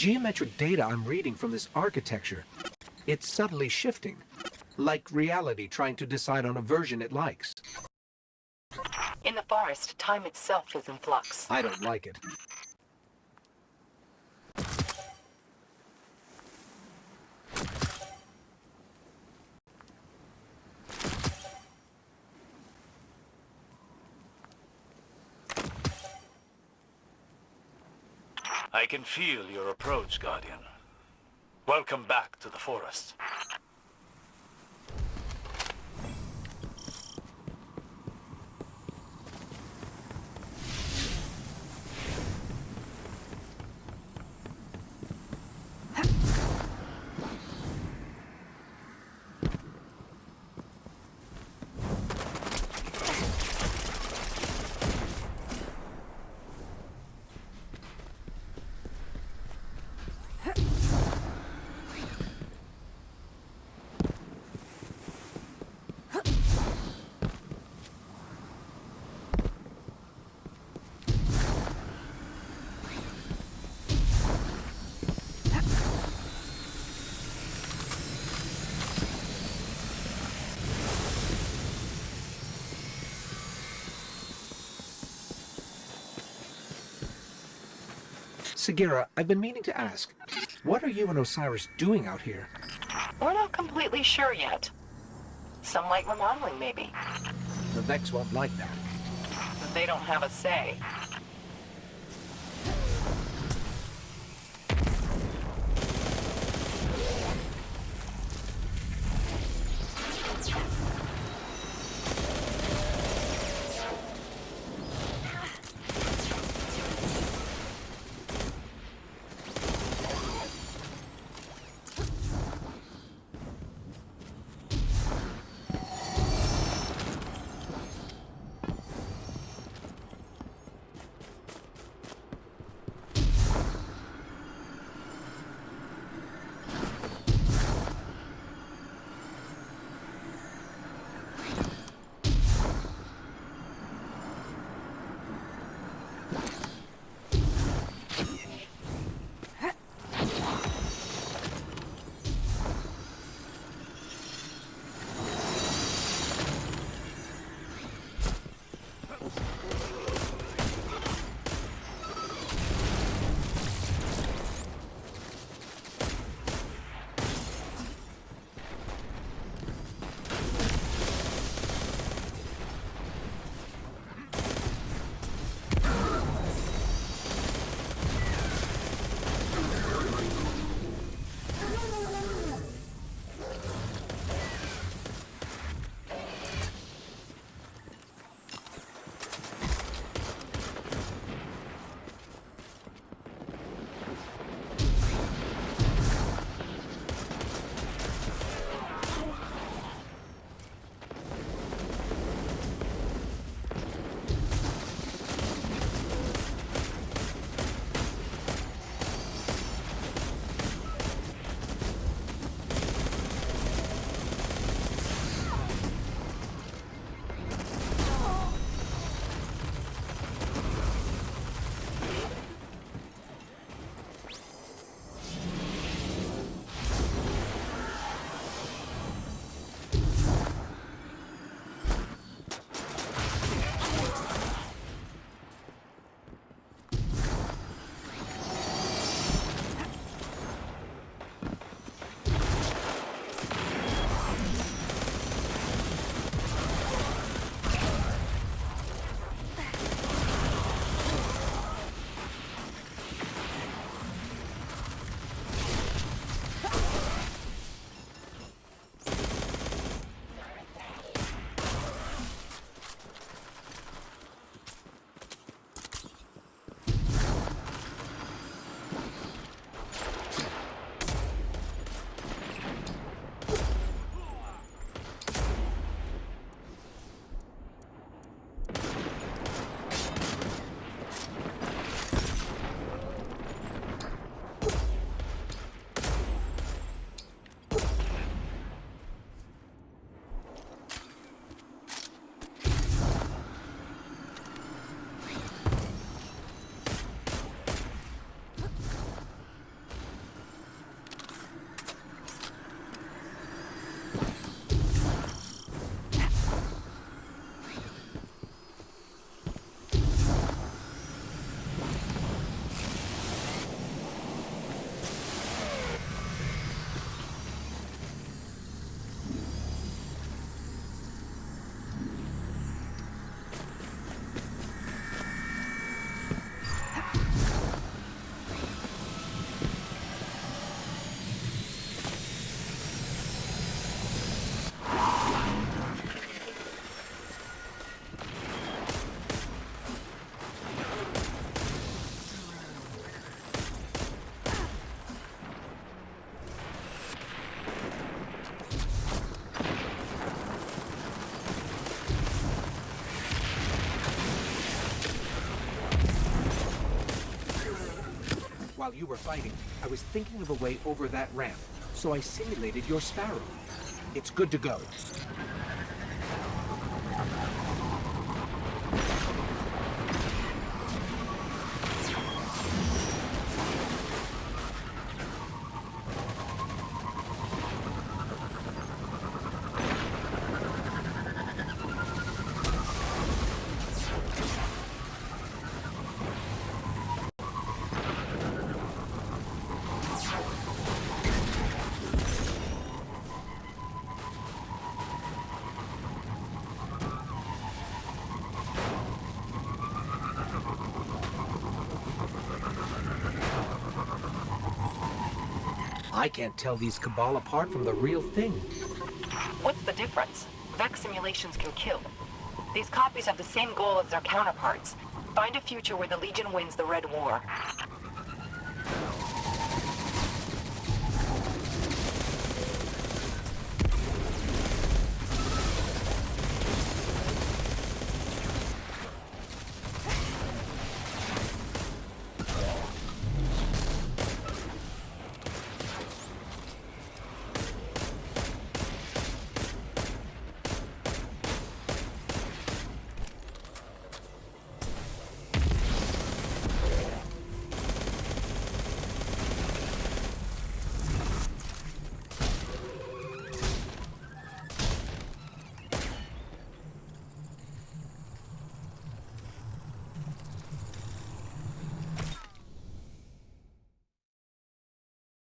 Geometric data I'm reading from this architecture, it's subtly shifting. Like reality trying to decide on a version it likes. In the forest, time itself is in flux. I don't like it. I can feel your approach, Guardian. Welcome back to the forest. Sagira, I've been meaning to ask, what are you and Osiris doing out here? We're not completely sure yet. Some light remodeling, maybe. The Vex won't like that. But they don't have a say. While you were fighting, I was thinking of a way over that ramp, so I simulated your sparrow. It's good to go. I can't tell these Cabal apart from the real thing. What's the difference? Vex simulations can kill. These copies have the same goal as their counterparts. Find a future where the Legion wins the Red War.